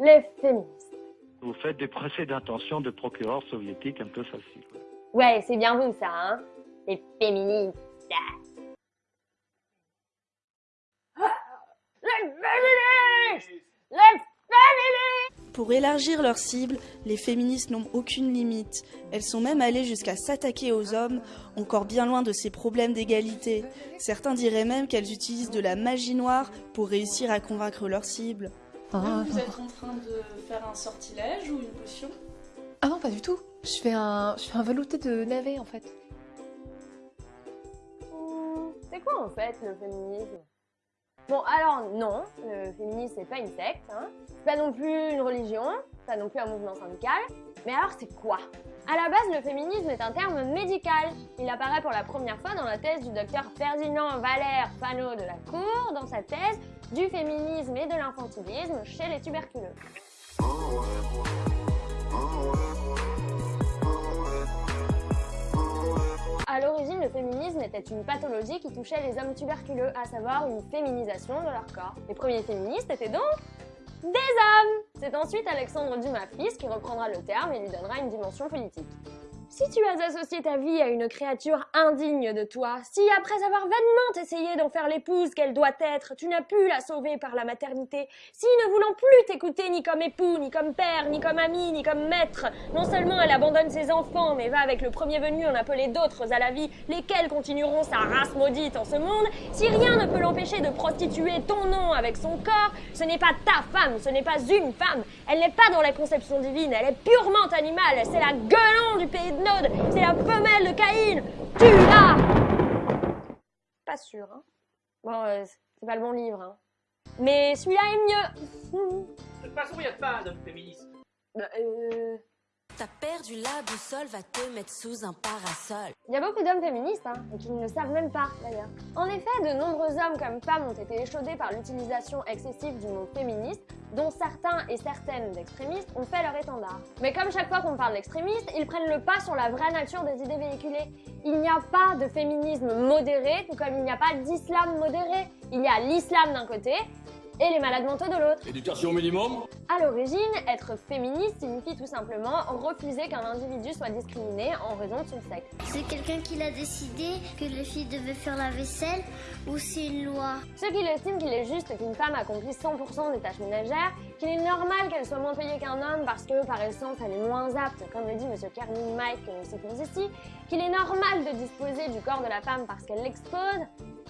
les féministes. Vous faites des procès d'intention de procureurs soviétiques un peu faciles. Ouais, c'est bien vous ça, hein Les féministes. Les féministes Les féministes Pour élargir leur cible, les féministes n'ont aucune limite. Elles sont même allées jusqu'à s'attaquer aux hommes, encore bien loin de ces problèmes d'égalité. Certains diraient même qu'elles utilisent de la magie noire pour réussir à convaincre leur cible. Vous êtes en train de faire un sortilège ou une potion Ah non, pas du tout. Je fais un, je fais un velouté de navet en fait. C'est quoi en fait le féminisme? Bon alors non, le féminisme c'est pas une secte, hein. c'est pas non plus une religion, c'est pas non plus un mouvement syndical, mais alors c'est quoi? À la base le féminisme est un terme médical, il apparaît pour la première fois dans la thèse du docteur Ferdinand Valère Fano de la Cour, dans sa thèse du féminisme et de l'infantilisme chez les tuberculeux. À l'origine, le féminisme était une pathologie qui touchait les hommes tuberculeux, à savoir une féminisation de leur corps. Les premiers féministes étaient donc des hommes C'est ensuite Alexandre Dumas fils qui reprendra le terme et lui donnera une dimension politique. Si tu as associé ta vie à une créature indigne de toi, si après avoir vainement essayé d'en faire l'épouse qu'elle doit être, tu n'as pu la sauver par la maternité, si ne voulant plus t'écouter ni comme époux, ni comme père, ni comme ami, ni comme maître, non seulement elle abandonne ses enfants, mais va avec le premier venu en appeler d'autres à la vie, lesquels continueront sa race maudite en ce monde, si rien ne peut l'empêcher de prostituer ton nom avec son corps, ce n'est pas ta femme, ce n'est pas une femme, elle n'est pas dans la conception divine, elle est purement animale, c'est la gueulon du pays c'est la femelle de Caïn Tu l'as Pas sûr, hein. Bon, euh, c'est pas le bon livre, hein. Mais celui-là est mieux De toute façon, il n'y a pas de féministe. Bah, euh... T'as perdu la boussole, va te mettre sous un parasol. Il y a beaucoup d'hommes féministes, hein, et qui ne le savent même pas, d'ailleurs. En effet, de nombreux hommes comme femmes ont été échaudés par l'utilisation excessive du mot féministe, dont certains et certaines d'extrémistes ont fait leur étendard. Mais comme chaque fois qu'on parle d'extrémistes, ils prennent le pas sur la vraie nature des idées véhiculées. Il n'y a pas de féminisme modéré, tout comme il n'y a pas d'islam modéré. Il y a l'islam d'un côté, et les malades mentaux de l'autre. Éducation minimum À l'origine, être féministe signifie tout simplement refuser qu'un individu soit discriminé en raison de son sexe. C'est quelqu'un qui l'a décidé que les filles devaient faire la vaisselle ou c'est une loi? Ceux qui estiment qu'il est juste qu'une femme accomplisse 100% des tâches ménagères, qu'il est normal qu'elle soit moins payée qu'un homme parce que par essence elle est moins apte, comme le dit monsieur Kermit Mike que nous citons ici, qu'il est normal de disposer du corps de la femme parce qu'elle l'expose,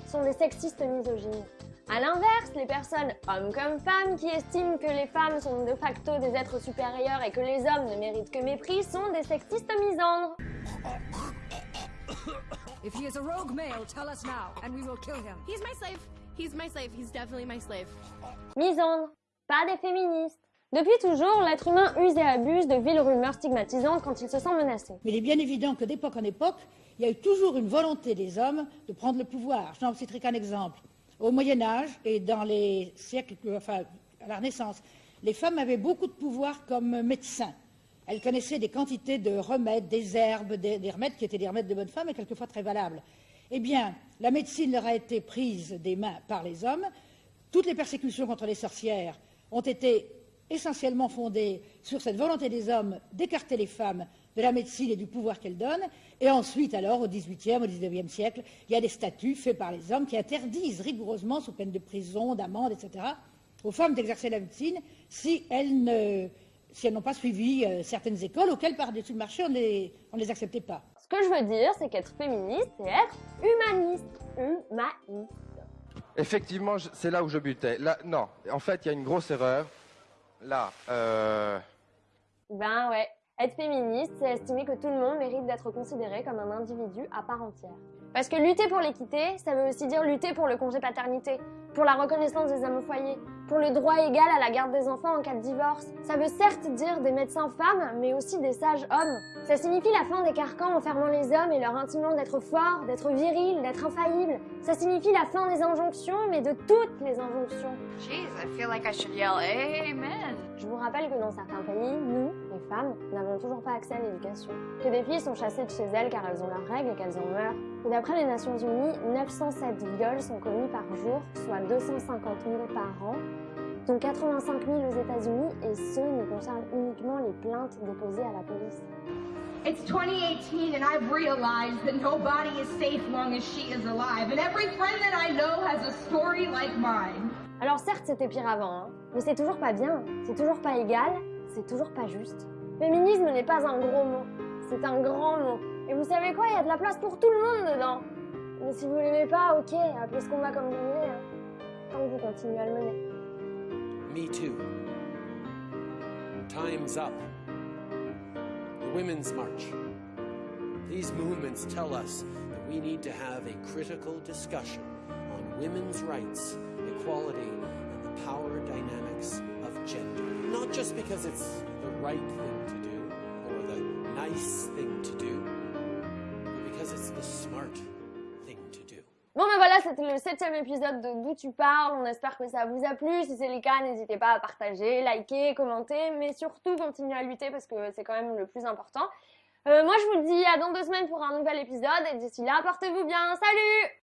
sont des sexistes misogynes. A l'inverse, les personnes, hommes comme femmes, qui estiment que les femmes sont de facto des êtres supérieurs et que les hommes ne méritent que mépris, sont des sexistes misandres. If he is a rogue male, tell us now, and we will kill him. He's my slave. He's my slave. He's definitely my slave. Misandres, pas des féministes. Depuis toujours, l'être humain use et abuse de villes rumeurs stigmatisantes quand il se sent menacé. Mais il est bien évident que d'époque en époque, il y a eu toujours une volonté des hommes de prendre le pouvoir. Je n'en citerai qu'un exemple. Au Moyen Âge et dans les siècles, enfin à la Renaissance, les femmes avaient beaucoup de pouvoir comme médecins. Elles connaissaient des quantités de remèdes, des herbes, des, des, remèdes qui étaient des remèdes de bonne femme et quelquefois très valables. Eh bien, la médecine leur a été prise des mains par les hommes. Toutes les persécutions contre les sorcières ont été essentiellement fondées sur cette volonté des hommes d'écarter les femmes de la médecine et du pouvoir qu'elle donne. Et ensuite, alors, au XVIIIe, au XIXe siècle, il y a des statuts faits par les hommes qui interdisent rigoureusement, sous peine de prison, d'amende, etc., aux femmes d'exercer la médecine si elles ne si elles n'ont pas suivi euh, certaines écoles auxquelles, par-dessus le marché, on ne les, on les acceptait pas. Ce que je veux dire, c'est qu'être féministe, c'est être humaniste. Humaniste. Effectivement, c'est là où je butais. Là, non, en fait, il y a une grosse erreur. Là, euh... Ben ouais. Être féministe, c'est estimer que tout le monde mérite d'être considéré comme un individu à part entière. Parce que lutter pour l'équité, ça veut aussi dire lutter pour le congé paternité, pour la reconnaissance des hommes au foyer, pour le droit égal à la garde des enfants en cas de divorce. Ça veut certes dire des médecins femmes, mais aussi des sages hommes. Ça signifie la fin des carcans enfermant les hommes et leur intimant d'être forts, d'être virils, d'être infaillibles. Ça signifie la fin des injonctions, mais de toutes les injonctions. Jeez, I feel like I should yell Amen. Je vous rappelle que dans certains pays, nous, les femmes, n'avons toujours pas accès à l'éducation. Que des filles sont chassées de chez elles car elles ont leurs règles et qu'elles en meurent. Et d'après les Nations Unies, 907 viols sont commis par jour, soit 250 000 par an, dont 85 000 aux États-Unis, et ce ne concerne uniquement les plaintes déposées à la police. It's 2018 and I've realized that nobody is safe long as she is alive. And every friend that I know has a story like mine. Alors certes, c'était pire avant, hein, mais c'est toujours pas bien, c'est toujours pas égal, c'est toujours pas juste. Féminisme n'est pas un gros mot, c'est un grand mot. Et vous savez quoi, il y a de la place pour tout le monde dedans. Mais si vous l'aimez pas, ok, appelez ce combat comme vous voulez, hein, tant que vous continuez à le mener. Me too. Time's up. The Women's March. These movements tell us that we need to have a critical discussion on women's rights, equality, power dynamics of gender. Not just because it's the right thing to do or the nice thing to do, but because it's the smart thing to do. Bon ben voilà, c'était le septième épisode de D'où tu parles, on espère que ça vous a plu, si c'est le cas, n'hésitez pas à partager, liker, commenter, mais surtout continuer à lutter parce que c'est quand même le plus important. Euh, moi je vous dis à dans deux semaines pour un nouvel épisode et d'ici là, portez-vous bien, salut